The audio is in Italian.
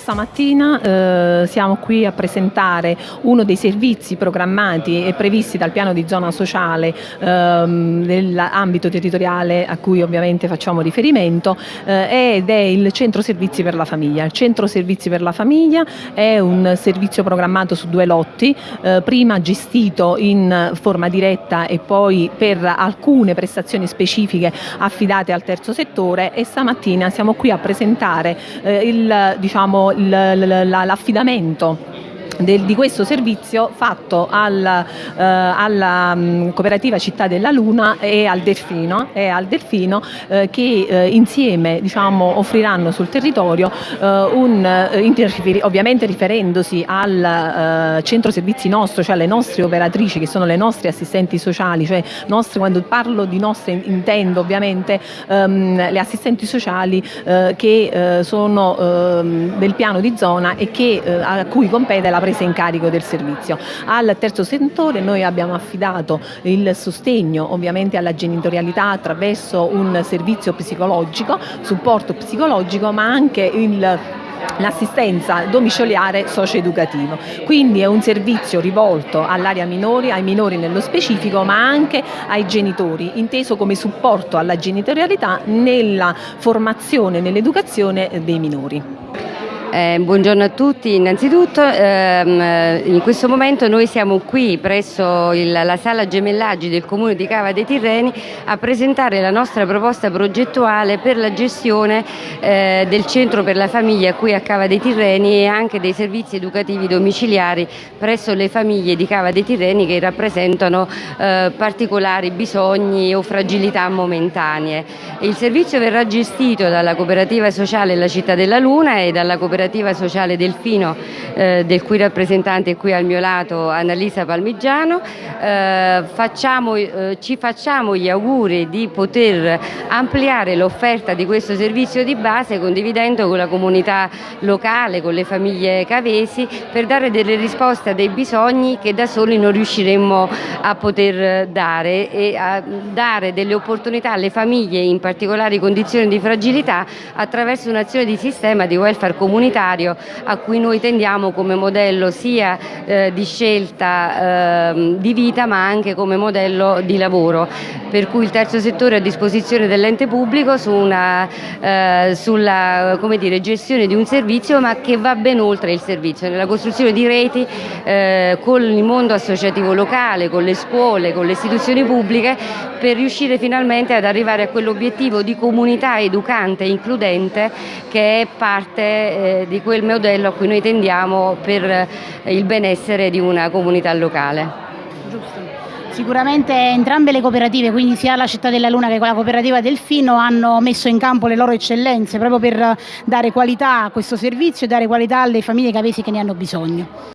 stamattina eh, siamo qui a presentare uno dei servizi programmati e previsti dal piano di zona sociale ehm, nell'ambito territoriale a cui ovviamente facciamo riferimento eh, ed è il centro servizi per la famiglia. Il centro servizi per la famiglia è un servizio programmato su due lotti, eh, prima gestito in forma diretta e poi per alcune prestazioni specifiche affidate al terzo settore e stamattina siamo qui a presentare eh, il, diciamo, l'affidamento del, di questo servizio fatto al, eh, alla um, cooperativa Città della Luna e al Delfino, e al Delfino eh, che eh, insieme diciamo, offriranno sul territorio eh, un, eh, ovviamente riferendosi al eh, centro servizi nostro, cioè alle nostre operatrici che sono le nostre assistenti sociali, cioè nostre, quando parlo di nostre intendo ovviamente um, le assistenti sociali che sono um, del piano di zona e che, a cui compete la presa in carico del servizio. Al terzo settore noi abbiamo affidato il sostegno ovviamente alla genitorialità attraverso un servizio psicologico, supporto psicologico ma anche il l'assistenza domiciliare socio-educativo. Quindi è un servizio rivolto all'area minori, ai minori nello specifico, ma anche ai genitori, inteso come supporto alla genitorialità nella formazione, nell'educazione dei minori. Eh, buongiorno a tutti, innanzitutto ehm, in questo momento noi siamo qui presso il, la sala gemellaggi del Comune di Cava dei Tirreni a presentare la nostra proposta progettuale per la gestione eh, del centro per la famiglia qui a Cava dei Tirreni e anche dei servizi educativi domiciliari presso le famiglie di Cava dei Tirreni che rappresentano eh, particolari bisogni o fragilità momentanee. Il servizio verrà gestito dalla cooperativa sociale La Città della Luna e dalla cooperativa cooperativa sociale Delfino eh, del cui rappresentante è qui al mio lato Annalisa Palmigiano. Eh, facciamo, eh, ci facciamo gli auguri di poter ampliare l'offerta di questo servizio di base condividendo con la comunità locale, con le famiglie cavesi per dare delle risposte a dei bisogni che da soli non riusciremmo a poter dare e a dare delle opportunità alle famiglie in particolari condizioni di fragilità attraverso un'azione di sistema di welfare comunitario comunitario a cui noi tendiamo come modello sia eh, di scelta eh, di vita ma anche come modello di lavoro. Per cui il terzo settore è a disposizione dell'ente pubblico su una, eh, sulla dire, gestione di un servizio ma che va ben oltre il servizio, nella costruzione di reti eh, con il mondo associativo locale, con le scuole, con le istituzioni pubbliche per riuscire finalmente ad arrivare a quell'obiettivo di comunità educante e includente che è parte di quel modello a cui noi tendiamo per eh, il benessere di una comunità locale. Giusto. Sicuramente entrambe le cooperative, quindi sia la Città della Luna che la cooperativa Delfino, hanno messo in campo le loro eccellenze proprio per dare qualità a questo servizio e dare qualità alle famiglie cavesi che ne hanno bisogno.